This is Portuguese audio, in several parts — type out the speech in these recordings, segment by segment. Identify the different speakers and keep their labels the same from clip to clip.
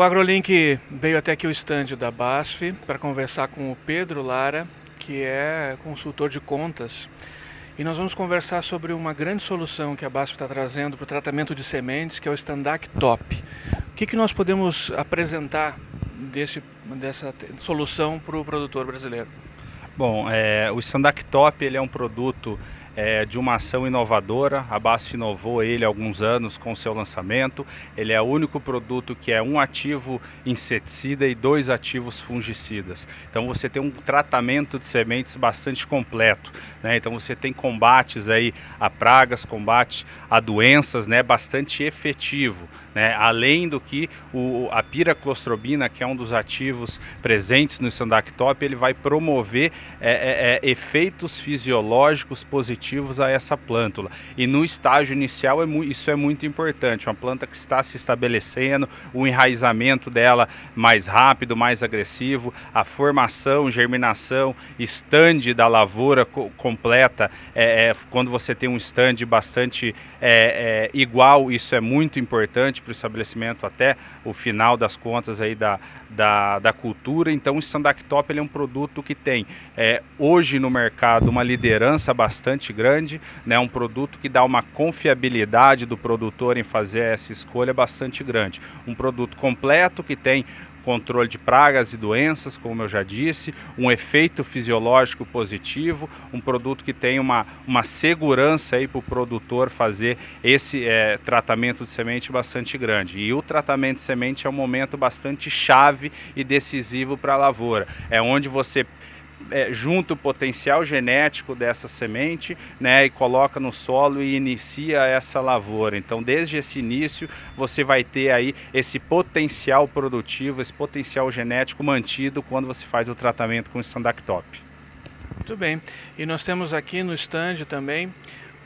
Speaker 1: O AgroLink veio até aqui o estande da BASF para conversar com o Pedro Lara, que é consultor de contas, e nós vamos conversar sobre uma grande solução que a BASF está trazendo para o tratamento de sementes, que é o Standac Top. O que, que nós podemos apresentar desse, dessa solução para o produtor brasileiro?
Speaker 2: Bom, é, o Standac Top ele é um produto é, de uma ação inovadora. A BASF inovou ele há alguns anos com seu lançamento. Ele é o único produto que é um ativo inseticida e dois ativos fungicidas. Então você tem um tratamento de sementes bastante completo. Né? Então você tem combates aí a pragas, combate a doenças, né? bastante efetivo. Né? Além do que o, a piraclostrobina, que é um dos ativos presentes no Sandactop, ele vai promover é, é, é efeitos fisiológicos positivos a essa plântula. E no estágio inicial é isso é muito importante, uma planta que está se estabelecendo, o enraizamento dela mais rápido, mais agressivo, a formação, germinação, estande da lavoura co completa, é, é, quando você tem um estande bastante é, é, igual, isso é muito importante para o estabelecimento até o final das contas aí da, da, da cultura. Então o Standactop ele é um produto que tem é, hoje no mercado uma liderança bastante grande, né, um produto que dá uma confiabilidade do produtor em fazer essa escolha bastante grande. Um produto completo que tem controle de pragas e doenças, como eu já disse, um efeito fisiológico positivo, um produto que tem uma, uma segurança para o produtor fazer esse é, tratamento de semente bastante grande. E o tratamento de semente é um momento bastante chave e decisivo para a lavoura. É onde você é, junta o potencial genético dessa semente né, e coloca no solo e inicia essa lavoura. Então, desde esse início, você vai ter aí esse potencial produtivo, esse potencial genético mantido quando você faz o tratamento com o Standactop.
Speaker 1: Muito bem. E nós temos aqui no stand também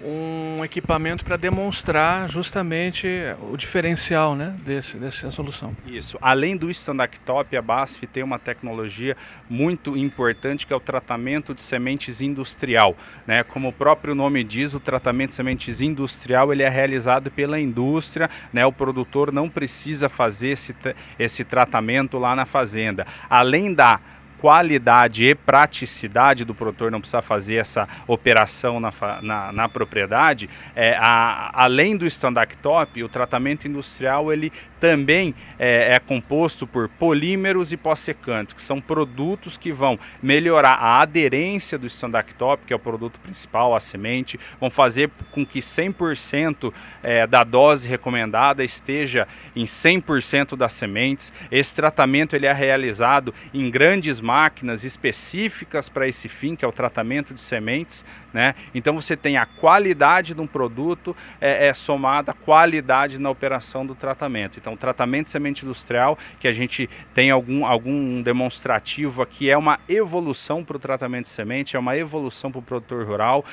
Speaker 1: um equipamento para demonstrar justamente o diferencial né, desse, dessa solução.
Speaker 2: Isso. Além do Standactop, a BASF tem uma tecnologia muito importante que é o tratamento de sementes industrial. Né? Como o próprio nome diz, o tratamento de sementes industrial ele é realizado pela indústria, né? o produtor não precisa fazer esse, esse tratamento lá na fazenda. Além da qualidade e praticidade do produtor não precisar fazer essa operação na, na, na propriedade, é, a, além do Standard Top, o tratamento industrial ele também é, é composto por polímeros e pós-secantes, que são produtos que vão melhorar a aderência do Standard Top, que é o produto principal, a semente, vão fazer com que 100% é, da dose recomendada esteja em 100% das sementes. Esse tratamento ele é realizado em grandes máquinas específicas para esse fim, que é o tratamento de sementes. Né? Então você tem a qualidade de um produto é, é somada à qualidade na operação do tratamento. Então o tratamento de semente industrial, que a gente tem algum, algum demonstrativo aqui, é uma evolução para o tratamento de semente, é uma evolução para o produtor rural,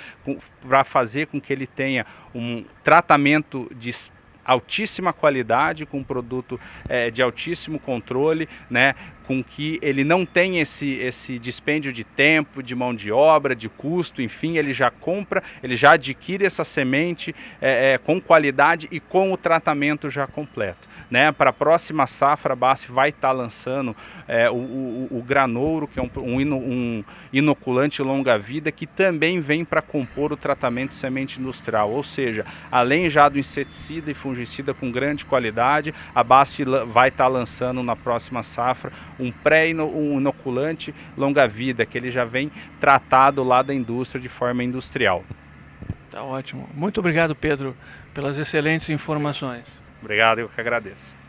Speaker 2: para fazer com que ele tenha um tratamento de altíssima qualidade, com um produto é, de altíssimo controle, né, com que ele não tem esse, esse dispêndio de tempo, de mão de obra, de custo, enfim, ele já compra, ele já adquire essa semente é, é, com qualidade e com o tratamento já completo. Né? Para a próxima safra, a BASF vai estar tá lançando é, o, o, o, granouro, que é um, um, um inoculante longa-vida, que também vem para compor o tratamento de semente industrial, ou seja, além já do inseticida e fungicida com grande qualidade, a BASF vai estar tá lançando na próxima safra um pré-inoculante longa-vida, que ele já vem tratado lá da indústria de forma industrial.
Speaker 1: Tá ótimo. Muito obrigado, Pedro, pelas excelentes informações.
Speaker 2: Obrigado, eu que agradeço.